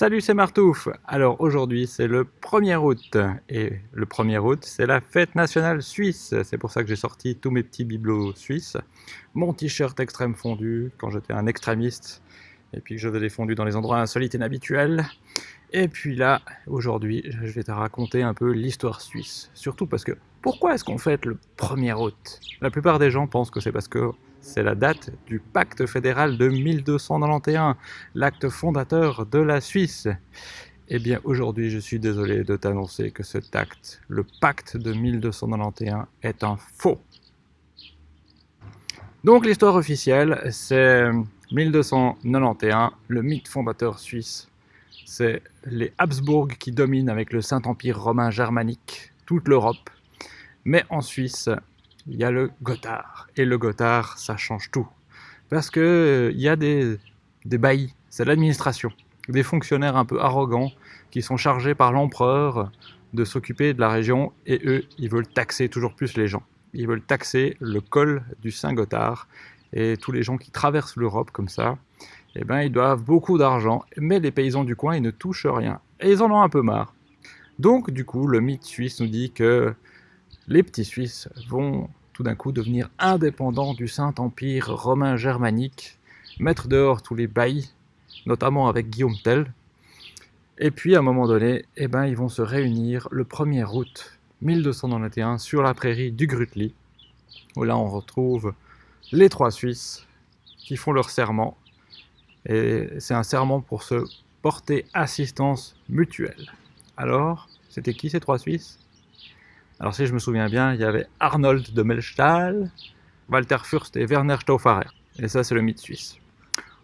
Salut, c'est Martouf Alors aujourd'hui, c'est le 1er août, et le 1er août, c'est la fête nationale suisse. C'est pour ça que j'ai sorti tous mes petits bibelots suisses, mon t-shirt extrême fondu, quand j'étais un extrémiste, et puis que je des fondus dans les endroits insolites et inhabituels. Et puis là, aujourd'hui, je vais te raconter un peu l'histoire suisse. Surtout parce que, pourquoi est-ce qu'on fête le 1er août? La plupart des gens pensent que c'est parce que c'est la date du pacte fédéral de 1291, l'acte fondateur de la Suisse. Eh bien aujourd'hui je suis désolé de t'annoncer que cet acte, le pacte de 1291, est un faux. Donc l'histoire officielle, c'est 1291, le mythe fondateur suisse. C'est les Habsbourg qui dominent avec le Saint-Empire romain germanique toute l'Europe. Mais en Suisse, il y a le Gothard. Et le Gothard, ça change tout. Parce que euh, y a des, des baillis, c'est l'administration, des fonctionnaires un peu arrogants qui sont chargés par l'empereur de s'occuper de la région et eux, ils veulent taxer toujours plus les gens. Ils veulent taxer le col du Saint-Gothard et tous les gens qui traversent l'Europe comme ça, eh ben, ils doivent beaucoup d'argent, mais les paysans du coin, ils ne touchent rien. Et ils en ont un peu marre. Donc, du coup, le mythe suisse nous dit que les petits Suisses vont tout d'un coup devenir indépendants du Saint-Empire romain germanique, mettre dehors tous les baillis, notamment avec Guillaume Tell. Et puis à un moment donné, eh ben, ils vont se réunir le 1er août 1291 sur la prairie du Grutli, où là on retrouve les trois Suisses qui font leur serment. Et c'est un serment pour se porter assistance mutuelle. Alors, c'était qui ces trois Suisses? Alors si je me souviens bien, il y avait Arnold de Melchthal, Walter Fürst et Werner Stauffacher. Et ça, c'est le mythe suisse.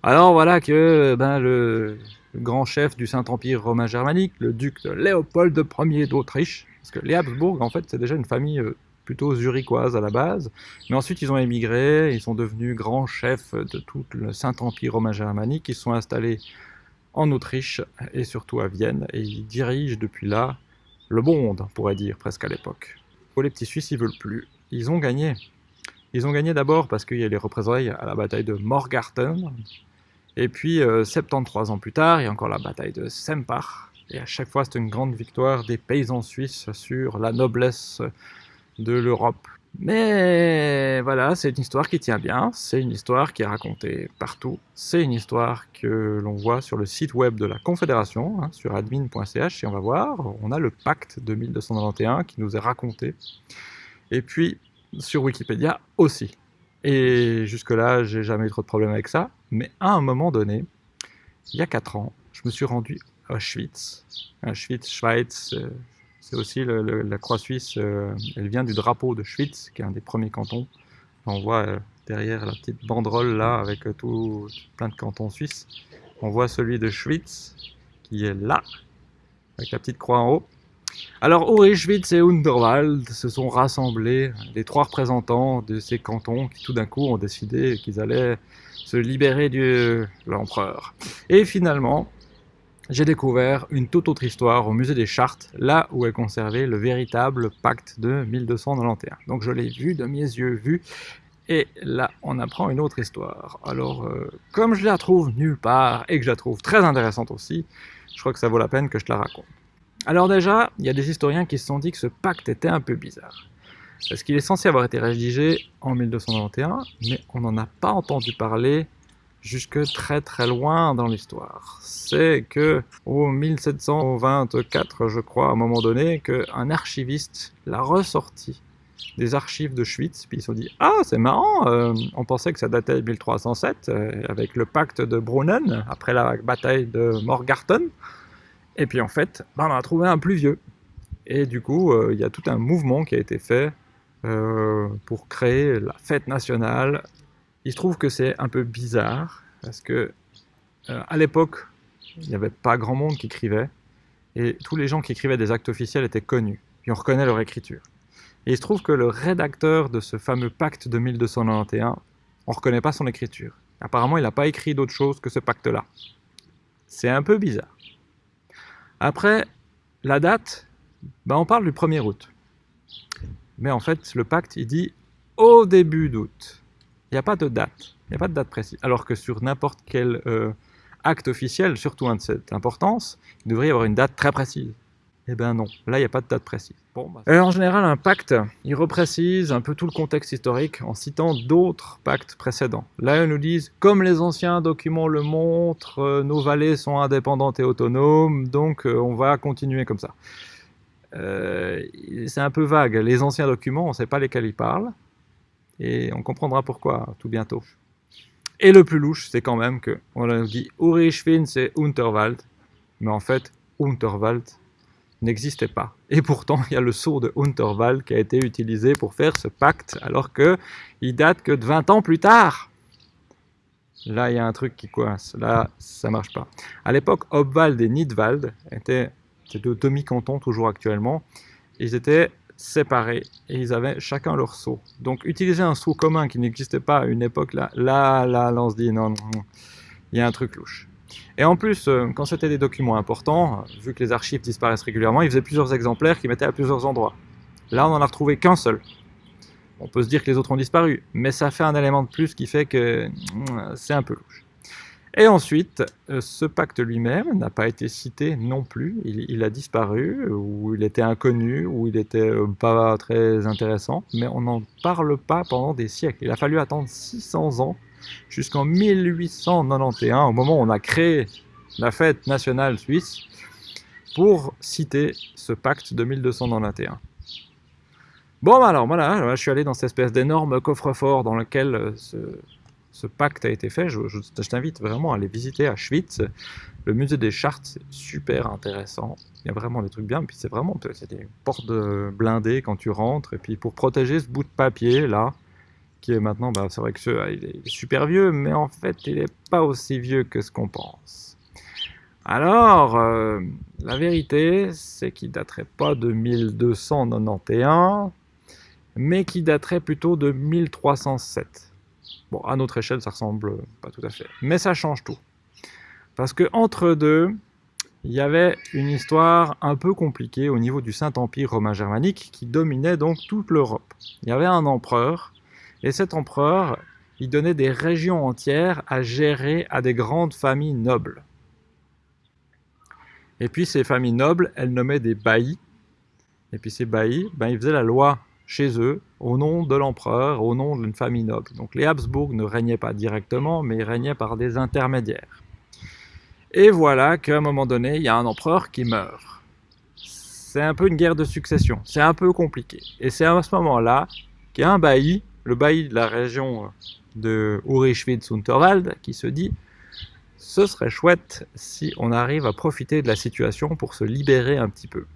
Alors voilà que ben, le, grand chef du Saint-Empire romain germanique, le duc de Léopold Ier d'Autriche, parce que les Habsbourg, en fait, c'est déjà une famille euh, plutôt zurichoise à la base, mais ensuite ils ont émigré, ils sont devenus grands chefs de tout le Saint-Empire romain germanique, ils sont installés en Autriche et surtout à Vienne, et ils dirigent depuis là le monde, on pourrait dire, presque à l'époque. Pour les petits Suisses, ils veulent plus. Ils ont gagné. Ils ont gagné d'abord parce qu'il y a les représailles à la bataille de Morgarten. Et puis, 73 euh, ans plus tard, il y a encore la bataille de Sempach. Et à chaque fois, c'est une grande victoire des paysans suisses sur la noblesse de l'Europe. Mais voilà, c'est une histoire qui tient bien, c'est une histoire qui est racontée partout, c'est une histoire que l'on voit sur le site web de la Confédération, hein, sur admin.ch, et on va voir, on a le pacte de 1291 qui nous est raconté, et puis sur Wikipédia aussi. Et jusque-là, j'ai jamais eu trop de problèmes avec ça, mais à un moment donné, il y a 4 ans, je me suis rendu à Auschwitz, Auschwitz, Schweiz, euh, c'est aussi la croix suisse, euh, elle vient du drapeau de Schwytz, qui est un des premiers cantons. On voit euh, derrière la petite banderole là, avec euh, tout, plein de cantons suisses. On voit celui de Schwytz, qui est là, avec la petite croix en haut. Alors Uri, Schwytz et Underwald se sont rassemblés, les trois représentants de ces cantons qui tout d'un coup ont décidé qu'ils allaient se libérer de l'empereur. Et finalement, j'ai découvert une toute autre histoire au musée des Chartes, là où est conservé le véritable pacte de 1291. Donc je l'ai vu de mes yeux vus, et là on apprend une autre histoire. Alors euh, comme je la trouve nulle part, et que je la trouve très intéressante aussi, je crois que ça vaut la peine que je te la raconte. Alors déjà, il y a des historiens qui se sont dit que ce pacte était un peu bizarre. Parce qu'il est censé avoir été rédigé en 1291, mais on n'en a pas entendu parler jusque très très loin dans l'histoire. C'est que au 1724, je crois, à un moment donné, qu'un archiviste l'a ressorti des archives de Schwytz, puis ils se sont dit « Ah, c'est marrant, euh, on pensait que ça datait de 1307, euh, avec le pacte de Brunnen, après la bataille de Morgarten, et puis en fait, ben, on a trouvé un plus vieux. Et du coup, euh, il y a tout un mouvement qui a été fait pour créer la fête nationale il se trouve que c'est un peu bizarre, parce que euh, à l'époque, il n'y avait pas grand monde qui écrivait, et tous les gens qui écrivaient des actes officiels étaient connus, puis on reconnaît leur écriture. Et il se trouve que le rédacteur de ce fameux pacte de 1291, on ne reconnaît pas son écriture. Apparemment, il n'a pas écrit d'autre chose que ce pacte-là. C'est un peu bizarre. Après, la date, ben on parle du 1er août. Mais en fait, le pacte, il dit au début d'août. Il n'y a pas de date. Il n'y a pas de date précise. Alors que sur n'importe quel euh, acte officiel, surtout un de cette importance, il devrait y avoir une date très précise. Eh bien non, là il n'y a pas de date précise. Bon, bah, en général, un pacte, il reprécise un peu tout le contexte historique en citant d'autres pactes précédents. Là, ils nous disent, comme les anciens documents le montrent, euh, nos vallées sont indépendantes et autonomes, donc euh, on va continuer comme ça. Euh, c'est un peu vague. Les anciens documents, on ne sait pas lesquels ils parlent, et on comprendra pourquoi tout bientôt. Et le plus louche, c'est quand même que on dit Urichwin, c'est Unterwald, mais en fait, Unterwald, n'existait pas. Et pourtant, il y a le sceau de Unterwald qui a été utilisé pour faire ce pacte, alors que il date que de 20 ans plus tard. Là, il y a un truc qui coince. Là, ça marche pas. À l'époque, Obwald et Nidwald étaient deux demi-cantons, toujours actuellement. Ils étaient séparés et ils avaient chacun leur sceau. Donc, utiliser un sceau commun qui n'existait pas à une époque, là, là, là, là on se dit non, il y a un truc louche. Et en plus, euh, quand c'était des documents importants, vu que les archives disparaissent régulièrement, ils faisaient plusieurs exemplaires qui mettaient à plusieurs endroits. Là, on n'en a retrouvé qu'un seul. On peut se dire que les autres ont disparu, mais ça fait un élément de plus qui fait que mm, c'est un peu louche. Et ensuite, euh, ce pacte lui-même n'a pas été cité non plus. Il, a disparu, ou il était inconnu, ou il était euh, pas très intéressant, mais on n'en parle pas pendant des siècles. Il a fallu attendre 600 ans jusqu'en 1891, au moment où on a créé la fête nationale suisse, pour citer ce pacte de 1291. Bon, bah alors voilà, je suis allé dans cette espèce d'énorme coffre-fort dans lequel euh, ce, pacte a été fait. Je, t'invite vraiment à aller visiter à Schwitz. Le musée des chartes, c'est super intéressant. Il y a vraiment des trucs bien. Puis c'est vraiment des portes blindées quand tu rentres. Et puis pour protéger ce bout de papier là, qui est maintenant, bah, c'est vrai que ce, il est super vieux, mais en fait, il n'est pas aussi vieux que ce qu'on pense. Alors, euh, la vérité, c'est qu'il daterait pas de 1291, mais qu'il daterait plutôt de 1307. Bon, à notre échelle, ça ressemble pas tout à fait, mais ça change tout. Parce que entre deux, il y avait une histoire un peu compliquée au niveau du Saint-Empire romain germanique qui dominait donc toute l'Europe. Il y avait un empereur et cet empereur, il donnait des régions entières à gérer à des grandes familles nobles. Et puis ces familles nobles, elles nommaient des baillis. Et puis ces baillis, ben, ils faisaient la loi chez eux, au nom de l'empereur, au nom d'une famille noble. Donc les Habsbourg ne régnaient pas directement, mais ils régnaient par des intermédiaires. Et voilà qu'à un moment donné, il y a un empereur qui meurt. C'est un peu une guerre de succession, c'est un peu compliqué. Et c'est à ce moment-là qu'il y a un bailli le bailli de la région de Urischwitz-Unterwald qui se dit ce serait chouette si on arrive à profiter de la situation pour se libérer un petit peu.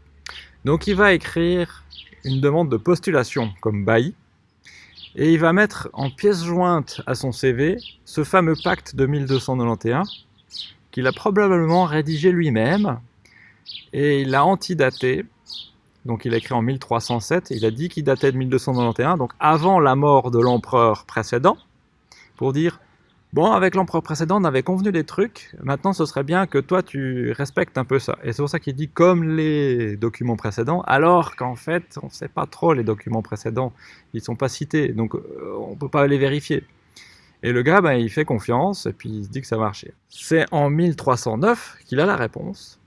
Donc il va écrire une demande de postulation comme bailli, et il va mettre en pièce jointe à son CV ce fameux pacte de 1291 qu'il a probablement rédigé lui-même, et il l'a antidaté. Donc il a écrit en 1307, il a dit qu'il datait de 1291, donc avant la mort de l'empereur précédent, pour dire, bon, avec l'empereur précédent, on avait convenu des trucs, maintenant ce serait bien que toi tu respectes un peu ça. Et c'est pour ça qu'il dit comme les documents précédents, alors qu'en fait, on ne sait pas trop les documents précédents, ils ne sont pas cités, donc euh, on ne peut pas les vérifier. Et le gars, ben, il fait confiance, et puis il se dit que ça marchait. C'est en 1309 qu'il a la réponse,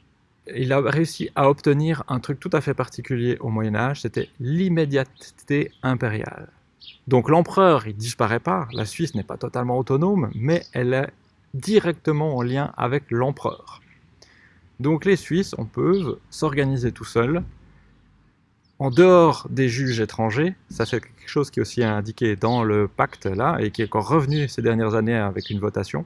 il a réussi à obtenir un truc tout à fait particulier au Moyen Âge, c'était l'immédiateté impériale. Donc l'empereur, il disparaît pas, la Suisse n'est pas totalement autonome, mais elle est directement en lien avec l'empereur. Donc les Suisses, on peut s'organiser tout seuls, en dehors des juges étrangers, ça c'est quelque chose qui est aussi indiqué dans le pacte là, et qui est encore revenu ces dernières années avec une votation.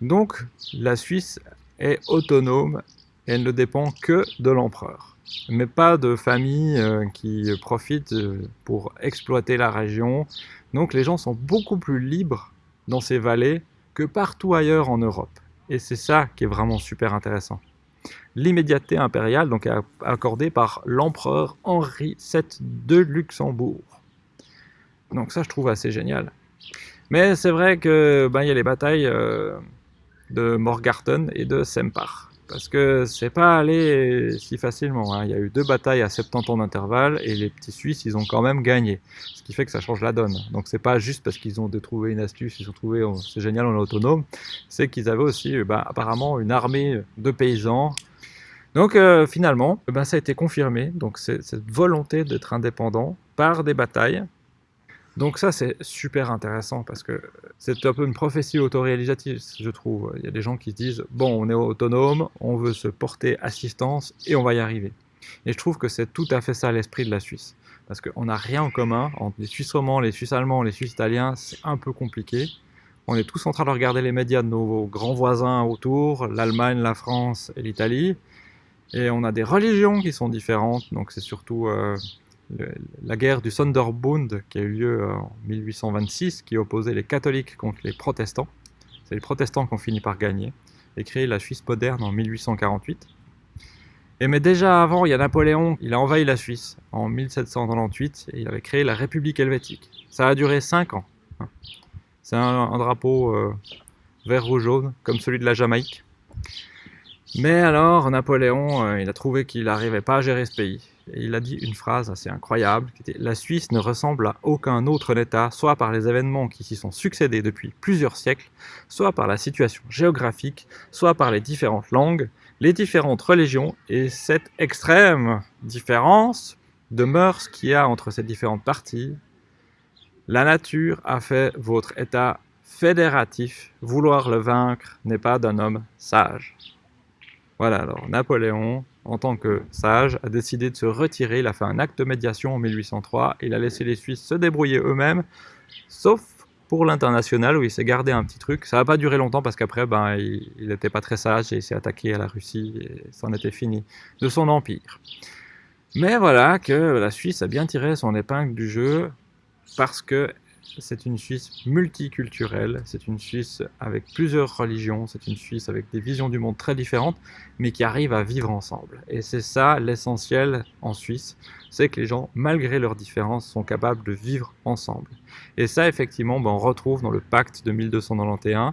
Donc la Suisse est autonome elle ne dépend que de l'empereur, mais pas de familles euh, qui profitent euh, pour exploiter la région. Donc les gens sont beaucoup plus libres dans ces vallées que partout ailleurs en Europe. Et c'est ça qui est vraiment super intéressant. L'immédiateté impériale donc accordée par l'empereur Henri VII de Luxembourg. Donc ça je trouve assez génial. Mais c'est vrai que ben, y a les batailles euh, de Morgarten et de Sempach parce que c'est pas allé si facilement. Hein. Il y a eu deux batailles à 70 ans d'intervalle et les petits Suisses, ils ont quand même gagné. Ce qui fait que ça change la donne. Donc c'est pas juste parce qu'ils ont trouvé une astuce, ils ont trouvé c'est génial, on est autonome. C'est qu'ils avaient aussi euh, bah, apparemment une armée de paysans. Donc euh, finalement, bah, ça a été confirmé. Donc cette volonté d'être indépendant par des batailles donc ça, c'est super intéressant parce que c'est un peu une prophétie autoréalisative, je trouve. Il y a des gens qui se disent, bon, on est autonome, on veut se porter assistance et on va y arriver. Et je trouve que c'est tout à fait ça l'esprit de la Suisse. Parce qu'on n'a rien en commun. Entre les Suisses romands, les Suisses allemands, les Suisses italiens, c'est un peu compliqué. On est tous en train de regarder les médias de nos grands voisins autour, l'Allemagne, la France et l'Italie. Et on a des religions qui sont différentes, donc c'est surtout euh, la guerre du Sonderbund qui a eu lieu en 1826, qui opposait les catholiques contre les protestants. C'est les protestants qui ont fini par gagner et créé la Suisse moderne en 1848. Et mais déjà avant, il y a Napoléon, il a envahi la Suisse en 1798 et il avait créé la République helvétique. Ça a duré 5 ans. C'est un, drapeau euh, vert, rouge, jaune, comme celui de la Jamaïque. Mais alors, Napoléon, euh, il a trouvé qu'il n'arrivait pas à gérer ce pays il a dit une phrase assez incroyable qui était « La Suisse ne ressemble à aucun autre État, soit par les événements qui s'y sont succédés depuis plusieurs siècles, soit par la situation géographique, soit par les différentes langues, les différentes religions et cette extrême différence de mœurs qu'il y a entre ces différentes parties. La nature a fait votre État fédératif, vouloir le vaincre n'est pas d'un homme sage. Voilà, alors Napoléon, en tant que sage, a décidé de se retirer, il a fait un acte de médiation en 1803, il a laissé les Suisses se débrouiller eux-mêmes, sauf pour l'international où il s'est gardé un petit truc. Ça n'a pas duré longtemps parce qu'après, ben, il n'était pas très sage et il s'est attaqué à la Russie et c'en était fini de son empire. Mais voilà que la Suisse a bien tiré son épingle du jeu parce que c'est une Suisse multiculturelle, c'est une Suisse avec plusieurs religions, c'est une Suisse avec des visions du monde très différentes, mais qui arrive à vivre ensemble. Et c'est ça l'essentiel en Suisse, c'est que les gens, malgré leurs différences, sont capables de vivre ensemble. Et ça, effectivement, ben, on retrouve dans le pacte de 1291,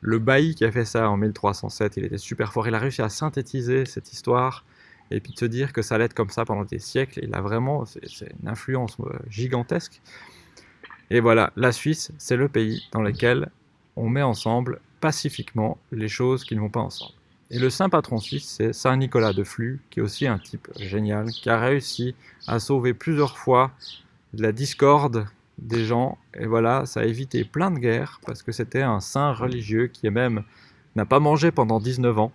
le bailli qui a fait ça en 1307, il était super fort, il a réussi à synthétiser cette histoire, et puis de se dire que ça allait être comme ça pendant des siècles, il a vraiment, c'est une influence euh, gigantesque. Et voilà, la Suisse, c'est le pays dans lequel on met ensemble pacifiquement les choses qui ne vont pas ensemble. Et le saint patron suisse, c'est Saint Nicolas de Flux, qui est aussi un type génial, qui a réussi à sauver plusieurs fois la discorde des gens. Et voilà, ça a évité plein de guerres, parce que c'était un saint religieux qui même n'a pas mangé pendant 19 ans.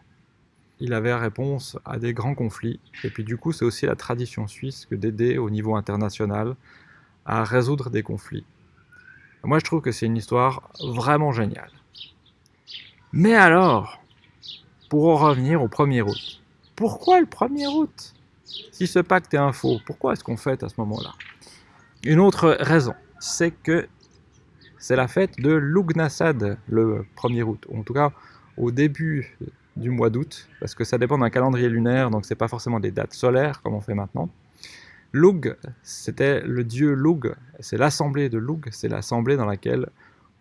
Il avait réponse à des grands conflits. Et puis du coup, c'est aussi la tradition suisse que d'aider au niveau international à résoudre des conflits. Moi, je trouve que c'est une histoire vraiment géniale. Mais alors, pour en revenir au 1er août, pourquoi le 1er août? Si ce pacte est un faux, pourquoi est-ce qu'on fête à ce moment-là? Une autre raison, c'est que c'est la fête de Lugnasad le 1er août, en tout cas au début du mois d'août, parce que ça dépend d'un calendrier lunaire, donc c'est pas forcément des dates solaires comme on fait maintenant. Lug, c'était le dieu Lug, c'est l'assemblée de Lug, c'est l'assemblée dans laquelle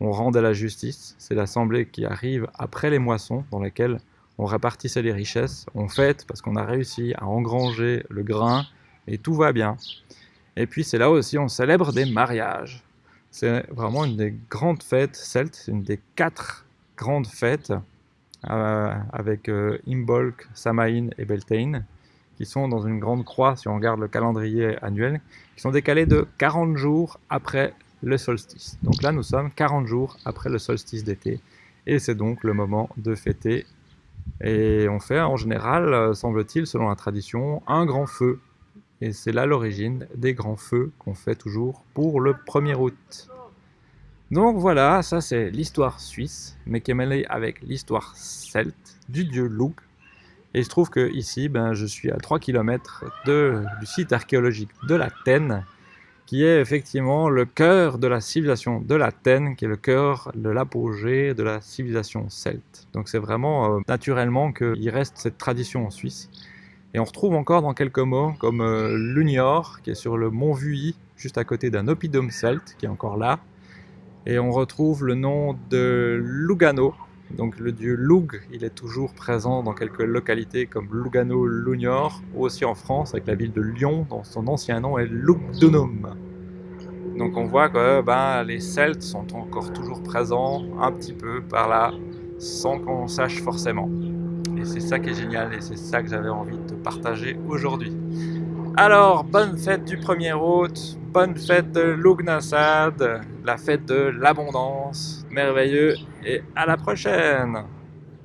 on rendait la justice, c'est l'assemblée qui arrive après les moissons, dans laquelle on répartissait les richesses, on fête parce qu'on a réussi à engranger le grain, et tout va bien. Et puis c'est là aussi on célèbre des mariages. C'est vraiment une des grandes fêtes celtes, c'est une des quatre grandes fêtes euh, avec euh, Imbolc, Samaïn et Beltane qui sont dans une grande croix, si on regarde le calendrier annuel, qui sont décalés de 40 jours après le solstice. Donc là, nous sommes 40 jours après le solstice d'été, et c'est donc le moment de fêter. Et on fait en général, euh, semble-t-il, selon la tradition, un grand feu. Et c'est là l'origine des grands feux qu'on fait toujours pour le 1er août. Donc voilà, ça c'est l'histoire suisse, mais qui est mêlée avec l'histoire celte du dieu Lug, et il se trouve que ici, ben, je suis à 3 km du site archéologique de la Tène, qui est effectivement le cœur de la civilisation de la Tène, qui est le cœur de l'apogée de la civilisation celte. Donc c'est vraiment euh, naturellement qu'il reste cette tradition en Suisse. Et on retrouve encore dans quelques mots, comme euh, Lunior, qui est sur le mont Vuy, juste à côté d'un oppidum celte, qui est encore là. Et on retrouve le nom de Lugano, Donc le dieu Lug, il est toujours présent dans quelques localités comme Lugano, Lugnor, aussi en France avec la ville de Lyon, dont son ancien nom est Lugdunum. Donc on voit que ben, les Celtes sont encore toujours présents un petit peu par là, sans qu'on sache forcément. Et c'est ça qui est génial, et c'est ça que j'avais envie de partager aujourd'hui. Alors, bonne fête du 1er août, bonne fête de Lugnasad, la fête de l'abondance, merveilleux, et à la prochaine